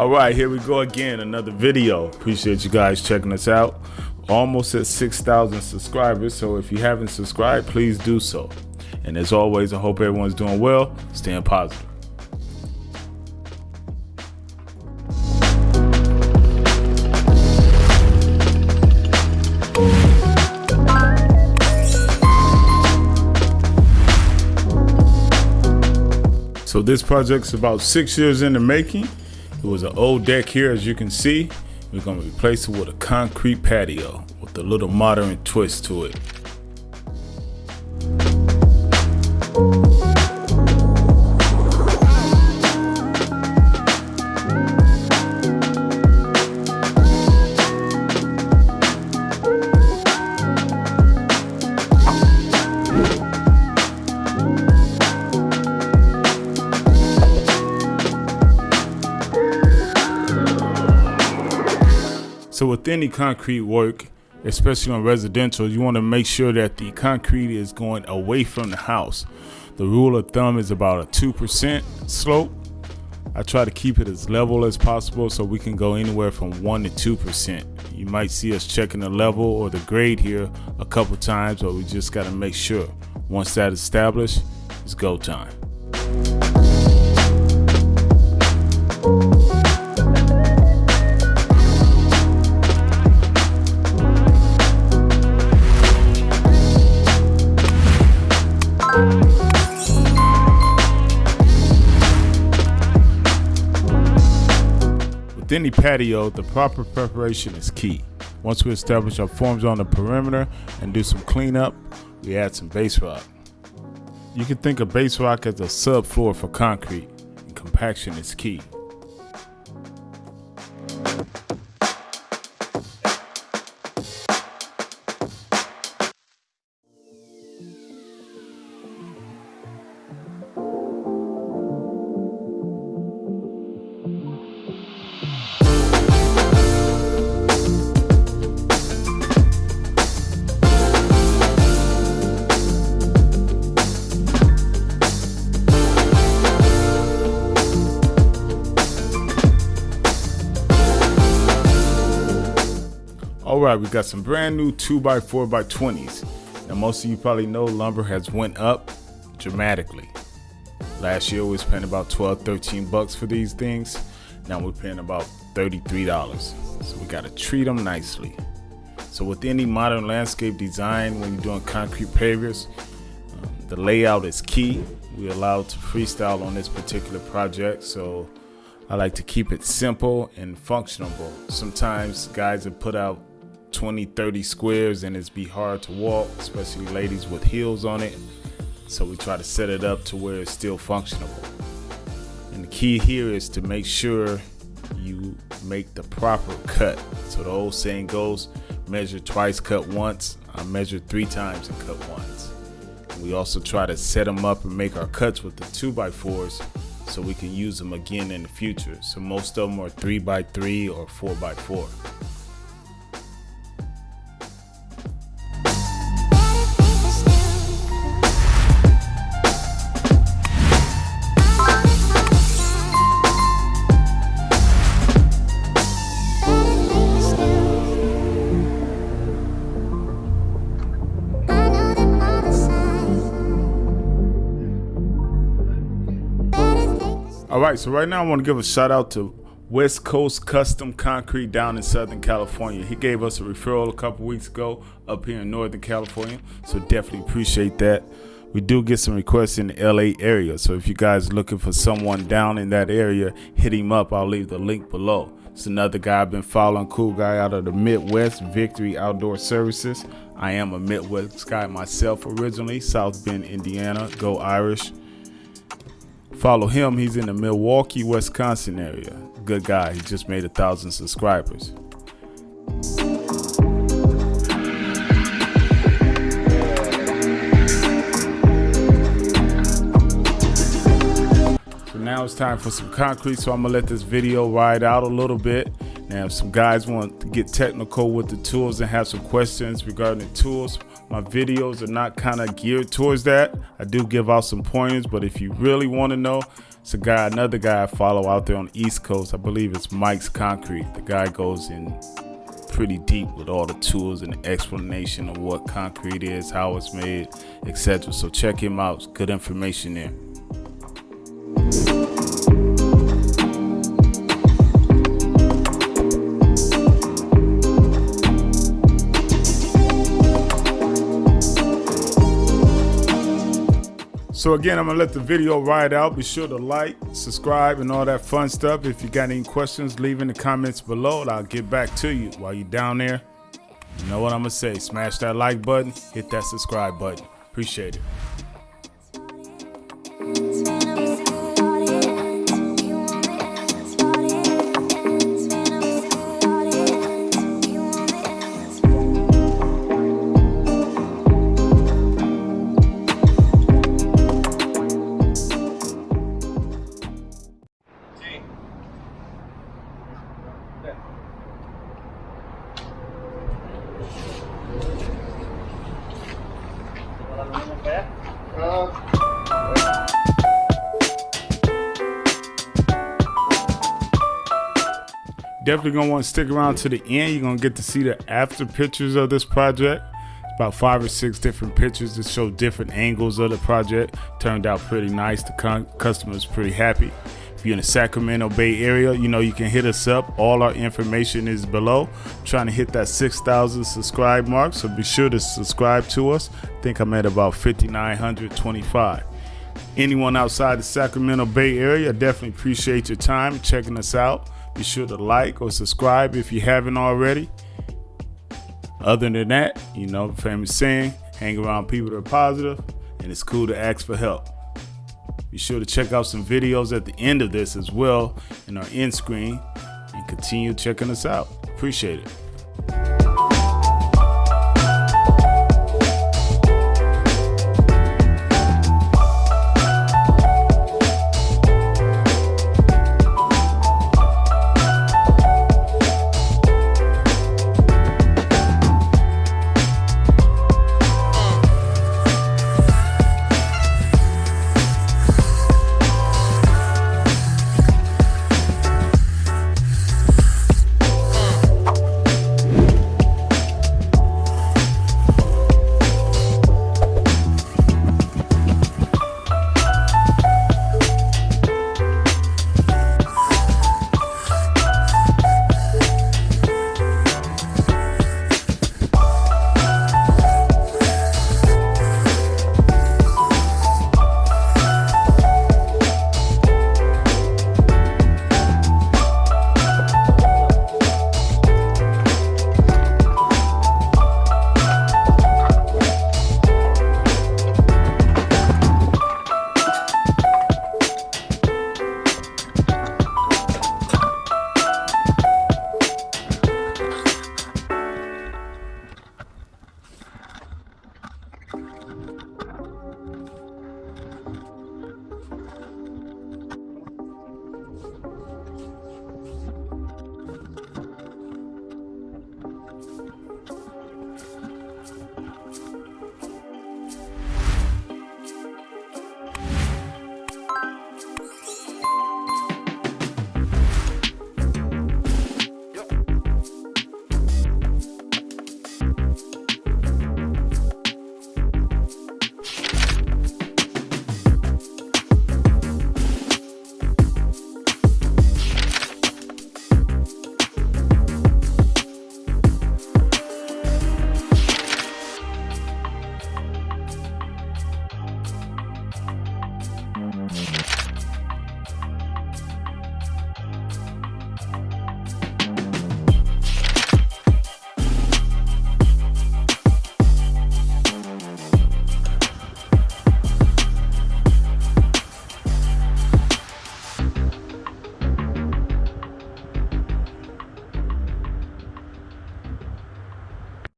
All right, here we go again, another video. Appreciate you guys checking us out. Almost at 6,000 subscribers, so if you haven't subscribed, please do so. And as always, I hope everyone's doing well, staying positive. So this project's about six years in the making. It was an old deck here, as you can see. We're gonna replace it with a concrete patio with a little modern twist to it. So with any concrete work, especially on residential, you want to make sure that the concrete is going away from the house. The rule of thumb is about a 2% slope. I try to keep it as level as possible so we can go anywhere from 1 to 2%. You might see us checking the level or the grade here a couple times, but we just got to make sure. Once that is established, it's go time. With any patio, the proper preparation is key. Once we establish our forms on the perimeter and do some cleanup, we add some base rock. You can think of base rock as a subfloor for concrete, and compaction is key. Right, we got some brand new 2x4x20s. Now, most of you probably know lumber has went up dramatically. Last year we was paying about 12, 13 bucks for these things. Now we're paying about $33. So we gotta treat them nicely. So with any modern landscape design, when you're doing concrete pavers, um, the layout is key. We're allowed to freestyle on this particular project, so I like to keep it simple and functional. Sometimes guys have put out 20, 30 squares and it's be hard to walk, especially ladies with heels on it. So we try to set it up to where it's still functional. And the key here is to make sure you make the proper cut. So the old saying goes, measure twice, cut once. I measured three times and cut once. We also try to set them up and make our cuts with the 2x4s so we can use them again in the future. So most of them are 3x3 or 4x4. All right, so right now I want to give a shout out to West Coast Custom Concrete down in Southern California. He gave us a referral a couple weeks ago up here in Northern California, so definitely appreciate that. We do get some requests in the LA area, so if you guys are looking for someone down in that area, hit him up. I'll leave the link below. It's another guy I've been following, cool guy out of the Midwest, Victory Outdoor Services. I am a Midwest guy myself originally, South Bend, Indiana. Go Irish. Follow him. He's in the Milwaukee, Wisconsin area. Good guy. He just made a thousand subscribers. So now it's time for some concrete. So I'm gonna let this video ride out a little bit. Now, if some guys want to get technical with the tools and have some questions regarding the tools, my videos are not kind of geared towards that. I do give out some pointers, but if you really want to know, It's a guy, another guy I follow out there on the East Coast. I believe it's Mike's Concrete. The guy goes in pretty deep with all the tools and the explanation of what concrete is, how it's made, etc. So check him out. Good information there. So again, I'm gonna let the video ride out. Be sure to like, subscribe, and all that fun stuff. If you got any questions, leave in the comments below and I'll get back to you. While you're down there, you know what I'm gonna say. Smash that like button, hit that subscribe button. Appreciate it. Definitely gonna want to stick around to the end. You're gonna get to see the after pictures of this project. About five or six different pictures that show different angles of the project. Turned out pretty nice. The customer's pretty happy. If you're in the Sacramento Bay Area, you know you can hit us up. All our information is below. I'm trying to hit that 6,000 subscribe mark, so be sure to subscribe to us. I think I'm at about 5,925 anyone outside the Sacramento Bay Area, definitely appreciate your time checking us out. Be sure to like or subscribe if you haven't already. Other than that, you know the famous saying, hang around people that are positive, and it's cool to ask for help. Be sure to check out some videos at the end of this as well in our end screen and continue checking us out. Appreciate it.